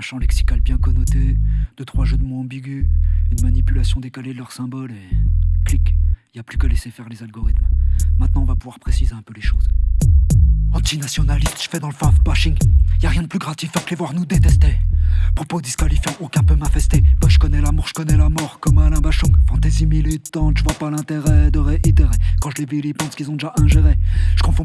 champ lexical bien connoté, deux trois jeux de mots ambigus, une manipulation décalée de leurs symboles et clic, y a plus qu'à laisser faire les algorithmes. Maintenant, on va pouvoir préciser un peu les choses. Antinationaliste, je fais dans le fave bashing. Y a rien de plus gratifiant que les voir nous détester. Propos disqualifiants, aucun peut m'infester. Bah, je connais l'amour, je connais la mort, comme Alain Bachung. Fantaisie militante, je vois pas l'intérêt de réitérer. Quand je les vilipende, ce qu'ils ont déjà ingéré.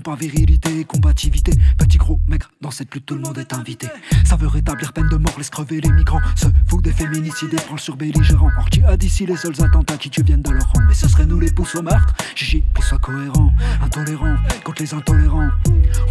Pas virilité et combativité. Petit gros maigre, dans cette lutte, tout le monde est invité. Ça veut rétablir peine de mort, laisse crever les migrants. Se fout des féminicides et prend le sur belligérant. Or, qui a d'ici les seuls attentats qui tu viennent de leur rang. Mais ce serait nous les pouces au meurtre. Gigi, plus soit cohérent, intolérant contre les intolérants.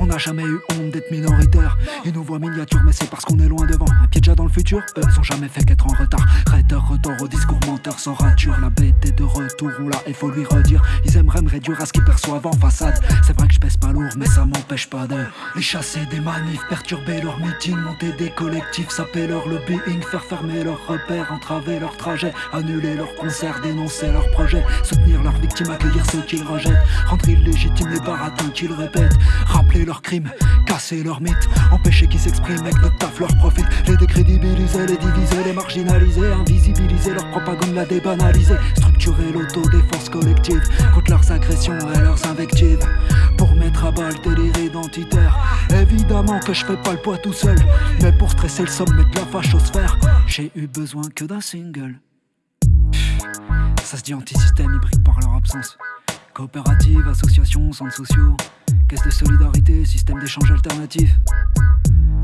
On n'a jamais eu honte d'être minoritaire. Ils nous voient miniature, mais c'est parce qu'on est loin devant. Un pied déjà dans le futur, eux ont jamais fait qu'être en retard. Raider, retour au discours menteur sans rature. La bête est de retour, on l'a, il faut lui redire. Ils aimeraient me réduire à ce qu'ils perçoivent en façade. C'est vrai que je pèse pas lourd, mais ça m'empêche pas de les chasser des manifs, perturber leur meeting, monter des collectifs, saper leur lobbying, faire fermer leurs repères, entraver leur trajet, annuler leurs concerts, dénoncer leurs projets, soutenir leurs victimes, accueillir ceux qu'ils rejettent, rendre illégitimes les baratins qu'ils répètent, rappeler leurs crimes, casser leurs mythes, empêcher qu'ils s'expriment avec notre taf leur profit, les décrédibiliser, les diviser, les marginaliser, invisibiliser leur propagande, la débanaliser, structurer l'autodéfense collective contre leurs agressions et leurs invectives, que je fais pas le poids tout seul, mais pour stresser le sommet de la fachosphère, j'ai eu besoin que d'un single. Ça se dit anti-système, hybride par leur absence. Coopérative, association, centres sociaux, caisse de solidarité, système d'échange alternatif.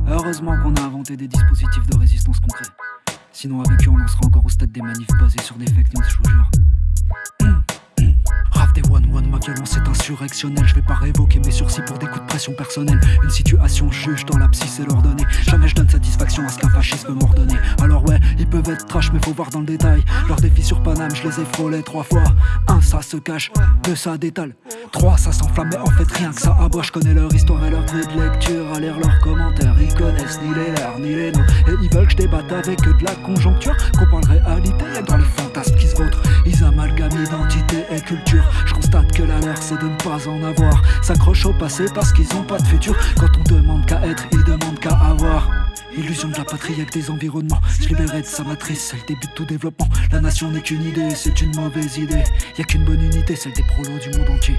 Heureusement qu'on a inventé des dispositifs de résistance concrets. Sinon, avec eux, on en sera encore au stade des manifs basés sur des fake news, je vous jure. Ma violence est insurrectionnelle. Je vais pas révoquer mes sursis pour des coups de pression personnelle. Une situation juge dans la psy, c'est leur donner. Jamais je donne satisfaction à ce qu'un fascisme m'ordonne. Alors ouais, ils peuvent être trash, mais faut voir dans le détail. Leurs défis sur Paname, je les ai frôlés trois fois. Un, ça se cache, deux, ça détale. Trois, ça s'enflamme, mais en fait rien que ça aboie. Je connais leur histoire et leur grille de lecture. À lire leurs commentaires, ils connaissent ni les leurs ni les nôtres. Et ils veulent que je débatte avec eux de la conjoncture. Qu'on parle réalité, dans les fantasmes qui se vautrent. Ils amalgament identité et culture. C'est de ne pas en avoir. S'accrochent au passé parce qu'ils ont pas de futur. Quand on demande qu'à être, ils demandent qu'à avoir. Illusion de la patrie avec des environnements. Se libérer de sa matrice, c'est le début de tout développement. La nation n'est qu'une idée, c'est une mauvaise idée. Y a qu'une bonne unité, celle des prolos du monde entier.